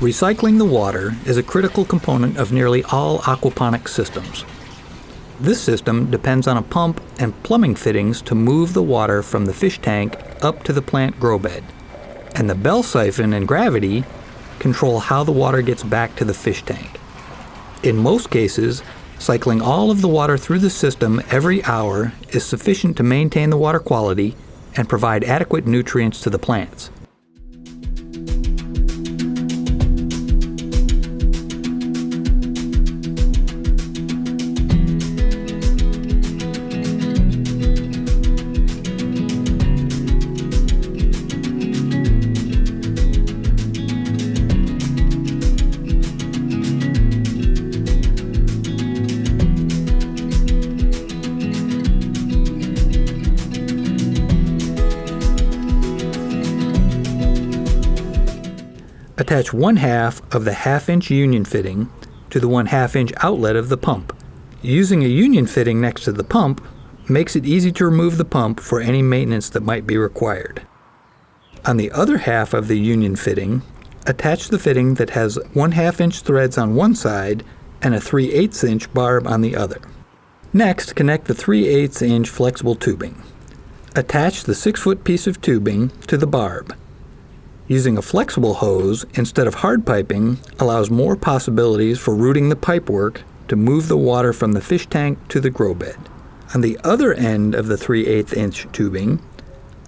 Recycling the water is a critical component of nearly all aquaponics systems. This system depends on a pump and plumbing fittings to move the water from the fish tank up to the plant grow bed. And the bell siphon and gravity control how the water gets back to the fish tank. In most cases, cycling all of the water through the system every hour is sufficient to maintain the water quality and provide adequate nutrients to the plants. Attach one half of the half inch union fitting to the one half inch outlet of the pump. Using a union fitting next to the pump makes it easy to remove the pump for any maintenance that might be required. On the other half of the union fitting, attach the fitting that has 1 half inch threads on one side and a 3 8 inch barb on the other. Next, connect the 3 8 inch flexible tubing. Attach the 6 foot piece of tubing to the barb. Using a flexible hose instead of hard piping allows more possibilities for routing the pipework to move the water from the fish tank to the grow bed. On the other end of the 3 8 inch tubing,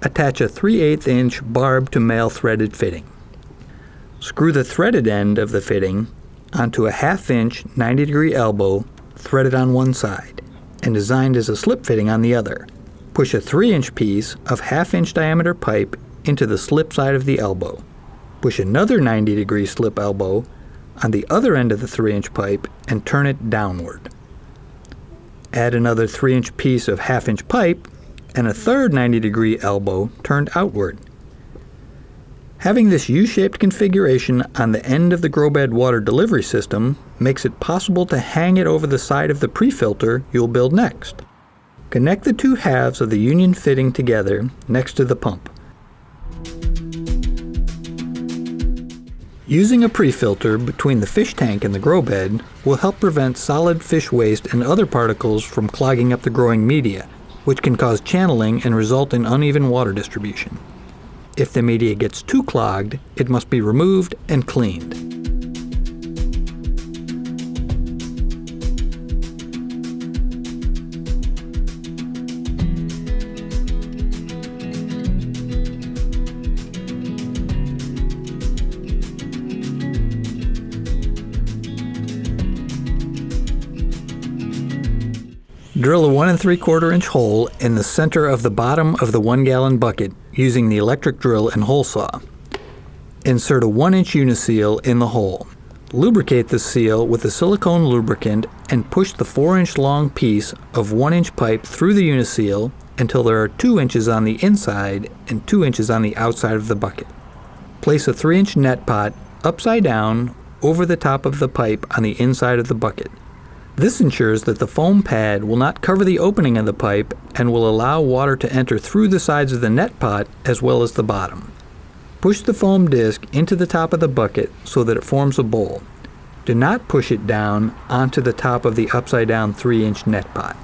attach a 3 8 inch barb to male threaded fitting. Screw the threaded end of the fitting onto a half inch 90 degree elbow threaded on one side and designed as a slip fitting on the other. Push a 3 inch piece of half inch diameter pipe into the slip side of the elbow. Push another 90 degree slip elbow on the other end of the 3 inch pipe and turn it downward. Add another 3 inch piece of half inch pipe and a third 90 degree elbow turned outward. Having this U-shaped configuration on the end of the grow bed water delivery system makes it possible to hang it over the side of the pre-filter you'll build next. Connect the two halves of the union fitting together next to the pump. Using a pre-filter between the fish tank and the grow bed will help prevent solid fish waste and other particles from clogging up the growing media, which can cause channeling and result in uneven water distribution. If the media gets too clogged, it must be removed and cleaned. Drill a 1 and 3 quarter inch hole in the center of the bottom of the 1 gallon bucket using the electric drill and hole saw. Insert a 1 inch uniseal in the hole. Lubricate the seal with a silicone lubricant and push the 4 inch long piece of 1 inch pipe through the uniseal until there are 2 inches on the inside and 2 inches on the outside of the bucket. Place a 3 inch net pot upside down over the top of the pipe on the inside of the bucket. This ensures that the foam pad will not cover the opening of the pipe and will allow water to enter through the sides of the net pot as well as the bottom. Push the foam disc into the top of the bucket so that it forms a bowl. Do not push it down onto the top of the upside down 3 inch net pot.